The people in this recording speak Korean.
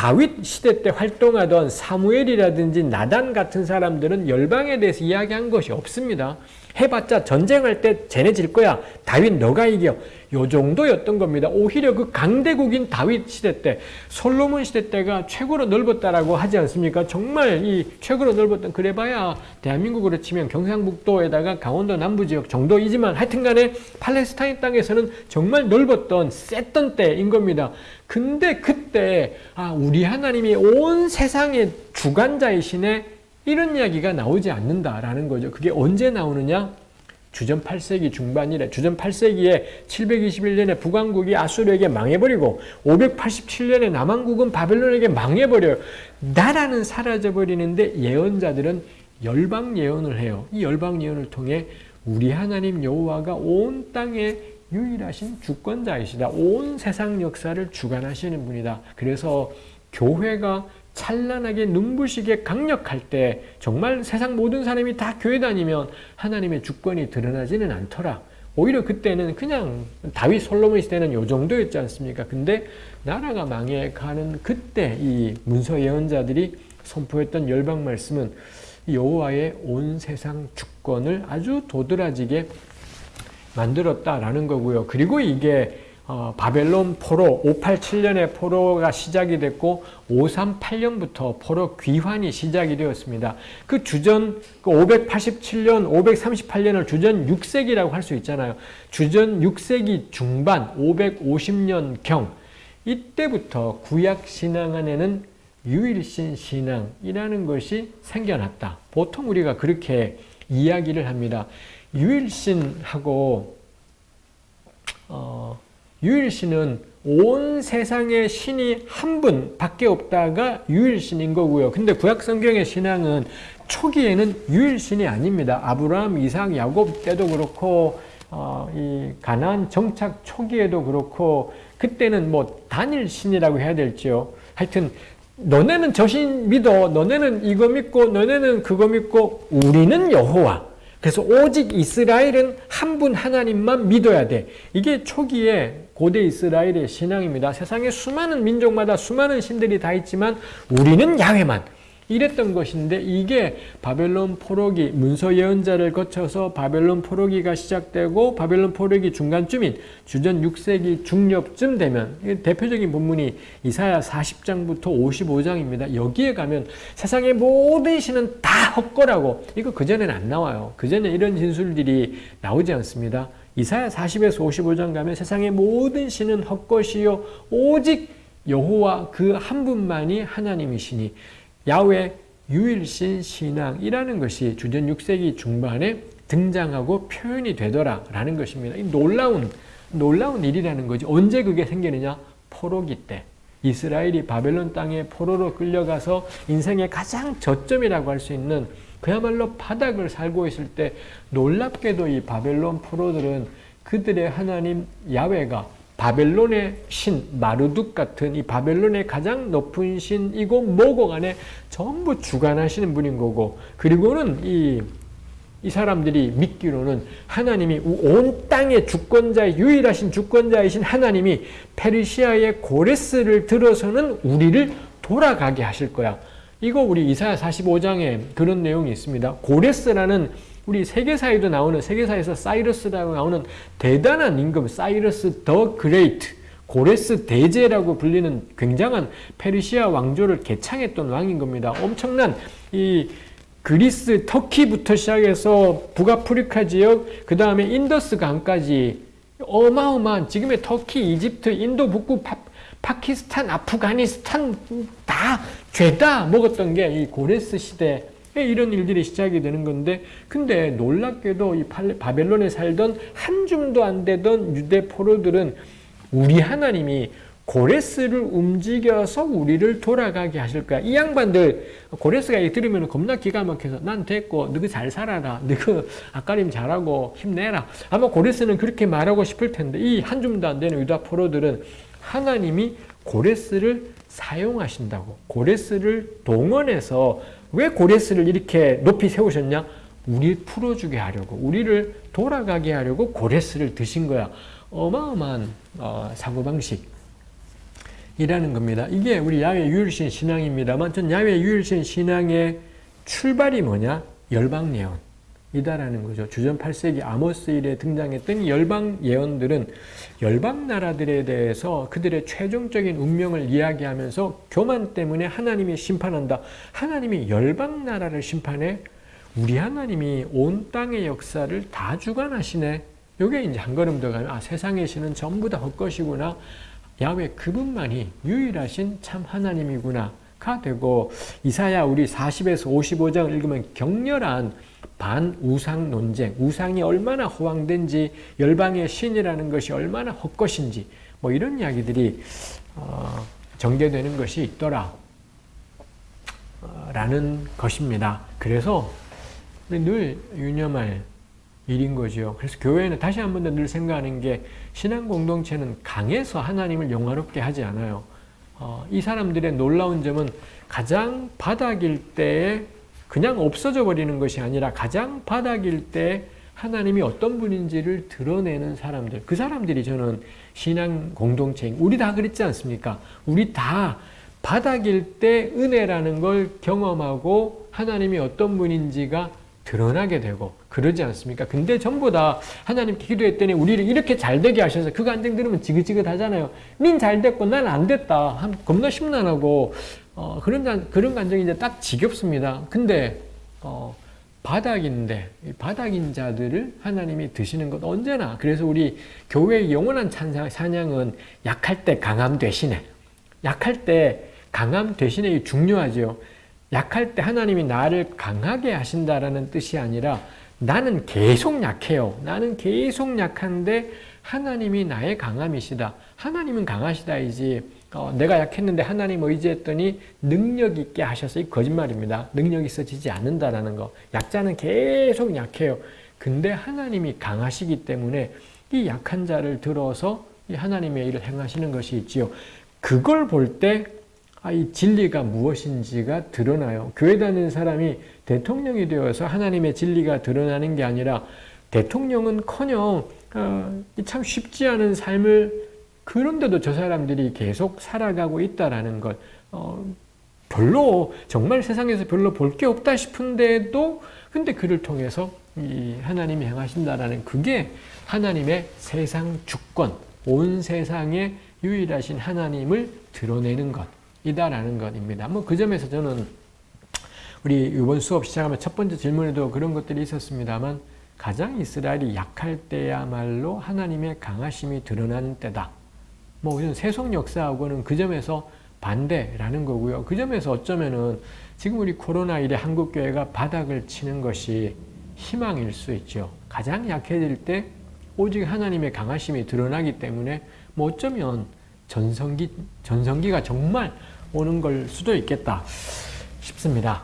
다윗 시대 때 활동하던 사무엘이라든지 나단 같은 사람들은 열방에 대해서 이야기한 것이 없습니다. 해봤자 전쟁할 때 쟤네 질 거야. 다윗 너가 이겨. 요 정도였던 겁니다. 오히려 그 강대국인 다윗 시대 때, 솔로몬 시대 때가 최고로 넓었다라고 하지 않습니까? 정말 이 최고로 넓었던 그래봐야 대한민국으로 치면 경상북도에다가 강원도 남부 지역 정도이지만 하여튼간에 팔레스타인 땅에서는 정말 넓었던 셌던 때인 겁니다. 근데 그때 아 우리 하나님이 온 세상의 주관자이시네 이런 이야기가 나오지 않는다라는 거죠. 그게 언제 나오느냐? 주전 8세기 중반이래. 주전 8세기에 721년에 북왕국이 아수르에게 망해버리고 587년에 남왕국은 바벨론에게 망해버려요. 나라는 사라져버리는데 예언자들은 열방 예언을 해요. 이 열방 예언을 통해 우리 하나님 여호와가 온 땅에 유일하신 주권자이시다. 온 세상 역사를 주관하시는 분이다. 그래서 교회가 찬란하게 눈부시게 강력할 때 정말 세상 모든 사람이 다 교회 다니면 하나님의 주권이 드러나지는 않더라. 오히려 그때는 그냥 다윗 솔로몬 시대는 요 정도였지 않습니까? 근데 나라가 망해가는 그때 이 문서 예언자들이 선포했던 열방 말씀은 여호와의 온 세상 주권을 아주 도드라지게 만들었다라는 거고요. 그리고 이게 어, 바벨론 포로 587년에 포로가 시작이 됐고 538년부터 포로 귀환이 시작이 되었습니다. 그 주전 그 587년, 538년을 주전 6세기라고 할 수 있잖아요. 주전 6세기 중반 550년경 이때부터 구약 신앙 안에는 유일신 신앙이라는 것이 생겨났다. 보통 우리가 그렇게 이야기를 합니다. 유일신하고 어, 유일신은 온 세상의 신이 한 분밖에 없다가 유일신인 거고요. 근데 구약성경의 신앙은 초기에는 유일신이 아닙니다. 아브라함, 이삭, 야곱 때도 그렇고 어, 이 가나안 정착 초기에도 그렇고 그때는 뭐 단일신이라고 해야 될지요. 하여튼 너네는 저신 믿어. 너네는 이거 믿고 너네는 그거 믿고 우리는 여호와. 그래서 오직 이스라엘은 한 분 하나님만 믿어야 돼. 이게 초기에 고대 이스라엘의 신앙입니다. 세상에 수많은 민족마다 수많은 신들이 다 있지만 우리는 야훼만 이랬던 것인데 이게 바벨론 포로기 문서 예언자를 거쳐서 바벨론 포로기가 시작되고 바벨론 포로기 중간쯤인 주전 6세기 중엽쯤 되면 대표적인 본문이 이사야 40장부터 55장입니다. 여기에 가면 세상의 모든 신은 다 헛거라고 이거 그전에는 안 나와요. 그전에 이런 진술들이 나오지 않습니다. 이사야 40에서 55장 가면 세상의 모든 신은 헛것이요 오직 여호와 그 한 분만이 하나님이시니 야외 유일신 신앙이라는 것이 주전 6세기 중반에 등장하고 표현이 되더라라는 것입니다. 이 놀라운 놀라운 일이라는 거지. 언제 그게 생기느냐? 포로기 때. 이스라엘이 바벨론 땅에 포로로 끌려가서 인생의 가장 저점이라고 할 수 있는 그야말로 바닥을 살고 있을 때 놀랍게도 이 바벨론 포로들은 그들의 하나님 야외가 바벨론의 신 마르둑 같은 이 바벨론의 가장 높은 신이고 모곡 안에 전부 주관하시는 분인 거고 그리고는 이, 이 사람들이 믿기로는 하나님이 온 땅의 주권자 유일하신 주권자이신 하나님이 페르시아의 고레스를 들어서는 우리를 돌아가게 하실 거야. 이거 우리 이사야 45장에 그런 내용이 있습니다. 고레스라는 우리 세계사에도 나오는 세계사에서 Cyrus라고 나오는 대단한 임금 Cyrus the Great 고레스 대제라고 불리는 굉장한 페르시아 왕조를 개창했던 왕인 겁니다. 엄청난 이 그리스, 터키부터 시작해서 북아프리카 지역, 그 다음에 인더스 강까지 어마어마한 지금의 터키, 이집트, 인도 북부, 파, 파키스탄, 아프가니스탄 다 죄다 먹었던 게 이 고레스 시대 이런 일들이 시작이 되는 건데 근데 놀랍게도 이 바벨론에 살던 한 줌도 안 되던 유대 포로들은 우리 하나님이 고레스를 움직여서 우리를 돌아가게 하실 거야. 이 양반들 고레스가 들으면 겁나 기가 막혀서 난 됐고 너그 잘 살아라. 너그 아까림 잘하고 힘내라. 아마 고레스는 그렇게 말하고 싶을 텐데 이 한 줌도 안 되는 유다 포로들은 하나님이 고레스를 사용하신다고 고레스를 동원해서 왜 고레스를 이렇게 높이 세우셨냐? 우리 풀어주게 하려고 우리를 돌아가게 하려고 고레스를 드신 거야. 어마어마한 어, 사고방식 이라는 겁니다. 이게 우리 야외 유일신 신앙입니다만 전 야외 유일신 신앙의 출발이 뭐냐? 열방 예언이다라는 거죠. 주전 8세기 아모스 일에 등장했던 열방 예언들은 열방 나라들에 대해서 그들의 최종적인 운명을 이야기하면서 교만 때문에 하나님이 심판한다. 하나님이 열방 나라를 심판해 우리 하나님이 온 땅의 역사를 다 주관하시네. 요게 이제 한 걸음 더 가면 아 세상의 신은 전부 다 헛것이구나. 야외 그분만이 유일하신 참 하나님이구나 가 되고 이사야 우리 40에서 55장을 읽으면 격렬한 반우상 논쟁, 우상이 얼마나 허황된지 열방의 신이라는 것이 얼마나 헛것인지 뭐 이런 이야기들이 어, 전개되는 것이 있더라 어, 라는 것입니다. 그래서 늘 유념할 일인 거죠. 그래서 교회는 다시 한 번 더 늘 생각하는 게 신앙 공동체는 강해서 하나님을 영화롭게 하지 않아요. 어, 이 사람들의 놀라운 점은 가장 바닥일 때에 그냥 없어져 버리는 것이 아니라 가장 바닥일 때 하나님이 어떤 분인지를 드러내는 사람들. 그 사람들이 저는 신앙 공동체, 우리 다 그랬지 않습니까? 우리 다 바닥일 때 은혜라는 걸 경험하고 하나님이 어떤 분인지가 드러나게 되고 그러지 않습니까? 근데 전부 다 하나님께 기도했더니 우리를 이렇게 잘 되게 하셔서 그 간증 들으면 지긋지긋하잖아요. 닌잘 됐고 난 안 됐다. 겁나 심란하고 어, 그런 그런 감정이 이제 딱 지겹습니다. 근데 어, 바닥인데 바닥인 자들을 하나님이 드시는 것 언제나 그래서 우리 교회의 영원한 찬양, 사냥은 약할 때 강함 대신에 약할 때 강함 대신에 중요하죠. 약할 때 하나님이 나를 강하게 하신다라는 뜻이 아니라 나는 계속 약해요. 나는 계속 약한데 하나님이 나의 강함이시다. 하나님은 강하시다이지. 어, 내가 약했는데 하나님 의지했더니 능력 있게 하셔서 이 거짓말입니다. 능력 있어지지 않는다라는 거. 약자는 계속 약해요. 근데 하나님이 강하시기 때문에 이 약한 자를 들어서 이 하나님의 일을 행하시는 것이 있지요. 그걸 볼때 아, 이 진리가 무엇인지가 드러나요. 교회 다니는 사람이 대통령이 되어서 하나님의 진리가 드러나는 게 아니라 대통령은 커녕 어, 참 쉽지 않은 삶을 그런데도 저 사람들이 계속 살아가고 있다라는 것 어, 별로 정말 세상에서 별로 볼 게 없다 싶은데도 근데 그를 통해서 이 하나님이 행하신다라는 그게 하나님의 세상 주권 온 세상에 유일하신 하나님을 드러내는 것 이다라는 것입니다. 뭐 그 점에서 저는 우리 이번 수업 시작하면 첫 번째 질문에도 그런 것들이 있었습니다만 가장 이스라엘이 약할 때야말로 하나님의 강하심이 드러나는 때다. 뭐 이런 세속 역사하고는 그 점에서 반대라는 거고요. 그 점에서 어쩌면은 지금 우리 코로나 일에 한국 교회가 바닥을 치는 것이 희망일 수 있죠. 가장 약해질 때 오직 하나님의 강하심이 드러나기 때문에 뭐 어쩌면 전성기 전성기가 정말 오는 걸 수도 있겠다 싶습니다.